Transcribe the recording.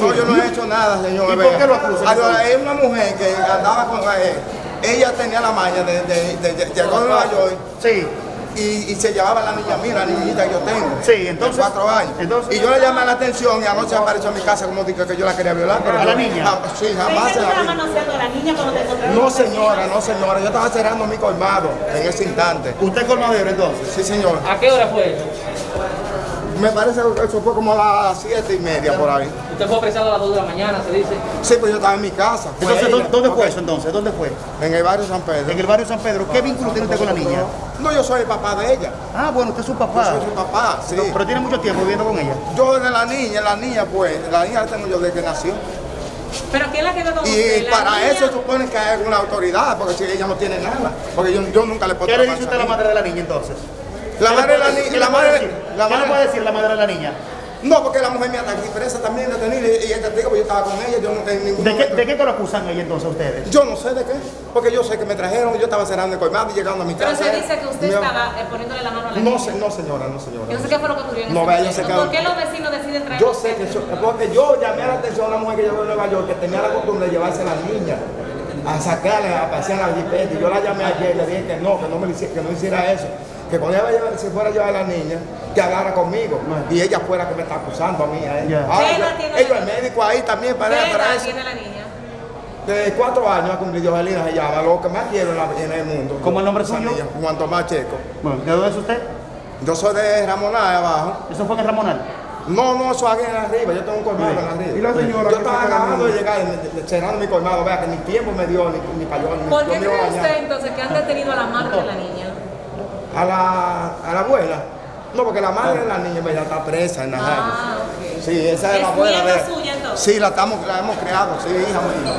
No, yo no he hecho nada, señor. ¿Y por qué lo acusan? Es una mujer que andaba con eh, ella tenía la maña de, de, de- de- llegó de Nueva York Sí. y, y se llevaba la niña mía, la niñita que yo tengo. Sí, entonces- De cuatro años. entonces- y yo le llamé la atención y anoche apareció en mi casa como dije que yo la quería violar. Pero ¿A la niña? jam- sí, jamás ¿Crees que se la vi. manoseando a la niña cuando te encontraron? No, señora, no, señora. Yo estaba cerrando mi colmado en ese instante. ¿Usted es colmadero entonces? Sí, señor. ¿A qué hora fue eso? Me parece que eso fue como a las siete y media por ahí. Usted fue apresado a las 2 de la mañana, se dice. Sí, pues yo estaba en mi casa. Fue Entonces, ella. ¿dó- ¿dónde fue eso entonces? ¿Dónde fue? En el barrio San Pedro. En el barrio San Pedro. ¿Qué vínculo tiene usted con la niña? No, yo soy el papá de ella. Ah, bueno, usted es su Yo papá. soy su papá, sí. Pero tiene mucho tiempo viviendo con ella. Yo de la niña, la niña pues, la niña la tengo yo desde que nació. ¿Pero quién la quedó con Y usted? ¿La para niña? eso supone que hay una autoridad, porque si ella no tiene nada. Porque yo, yo nunca le puedo ¿Qué le dice usted a la madre de la niña entonces? La ¿Qué le madre de la puede- niña- ¿Qué la le puede madre- decir? la ¿Qué le madre- puede decir la madre de la niña? No, porque la mujer está aquí presa también detenida y y el testigo, pues yo estaba con ella, yo no en ningún ¿De qué, ¿De qué lo acusan ella entonces ustedes? Yo no sé de qué, porque yo sé que me trajeron, yo estaba cerrando el colmado y llegando a mi Pero casa. se dice que usted estaba eh, poniéndole la mano a la No niña. sé, no señora, no señora. Yo no sé qué fue lo que ocurrió en No, ese vea, yo sé que- ¿Por qué los vecinos deciden traer Yo sé que eso, porque yo llamé la atención a una mujer que llegó de Nueva York que tenía la costumbre de llevarse a las niñas a sacarla, a pasear la jipeta. Y yo la llamé ayer y le dije que no, que no, me que no hiciera eso. Que cuando ella se fuera a llevar a la niña, que hablara conmigo. Y ella fuera que me está acusando a mí. A ella. Ya. Ahora, ¿Qué yo- ellos, el médico ahí también ¿Qué para, para edad eso. tiene la niña? De cuatro años ha cumplido Angelina se llama, lo que más quiero en, la- en el mundo. ¿Cómo el nombre suyo? niña, Juan Tomás Checo. Bueno, ¿de dónde es usted? Yo soy de Ramoná, de abajo. Eso fue en el Ramonal. No, no, eso aquí en arriba, yo tengo un colmado en arriba. ¿Y la señora Yo qué estaba acabando de llegar, y me- cerrando mi colmado, vea que ni tiempo me dio, ni, ni para yo, ni ¿Por qué cree usted entonces que han detenido a la madre de la niña? A la, a la abuela. No, porque la madre de la niña ya está presa en la Ah, ok. Sí, esa es, ¿Es la abuela de suya, entonces? Sí, la, estamos, la hemos creado, sí, hija mía.